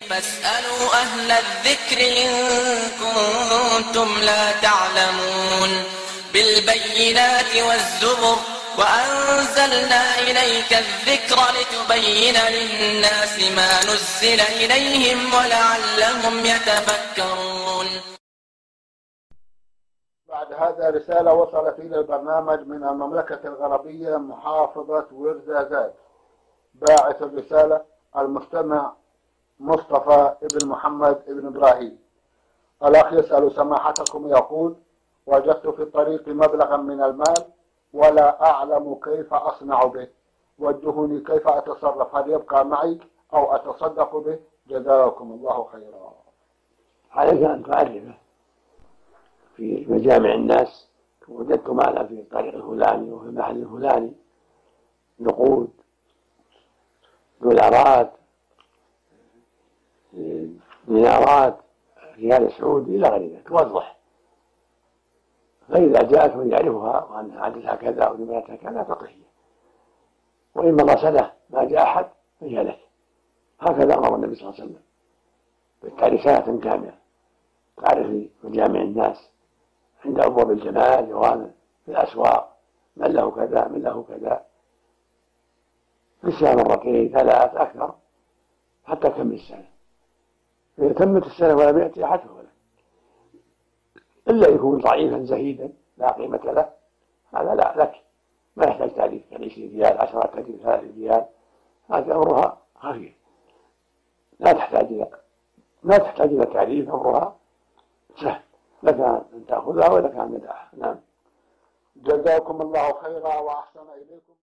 فاسألوا أهل الذكر إن كنتم لا تعلمون بالبينات والزبر وأنزلنا إليك الذكر لتبين للناس ما نزل إليهم ولعلهم يتفكرون. بعد هذا رسالة وصلت إلى البرنامج من المملكة الغربية محافظة ورزازات. باعث الرسالة المستمع مصطفى ابن محمد ابن إبراهيم. الأخ يسأل سماحتكم يقول وجدت في الطريق مبلغا من المال ولا أعلم كيف أصنع به. وجهوني كيف أتصرف؟ هل يبقى معي أو أتصدق به؟ جزاكم الله خيرا. عليك أن تعرفه في مجامع الناس وجدت مالا في الطريق الفلاني وفي المحل الفلاني. نقود دولارات دينارات ريال سعودي إلى غير ذلك توضح فإذا جاءت من يعرفها وأن عددها كذا ونمرتها كذا وإن مضى سنة ما جاء أحد فهي لك هكذا أمر النبي صلى الله عليه وسلم. بالتالي سنة كاملة. تعرف مجامع الناس. عند ابواب الجمال جوانا في الأسواق. من له كذا من له كذا. في السنة مرتين ثلاث أكثر. حتى كم السنة. إذا تمت السنة ولم يأتي أحد فهو له. إلا يكون ضعيفا زهيدا لا قيمة له. هذا لا لك. ما يحتاج تعريف يعني 20 ريال 10 ريال 30 ريال. هذه أمرها خفيف. لا تحتاج إلى ما تحتاج إلى تعريف أمرها سهل. لك أن تأخذها ولك أن تدعها نعم. جزاكم الله خيرا وأحسن إليكم.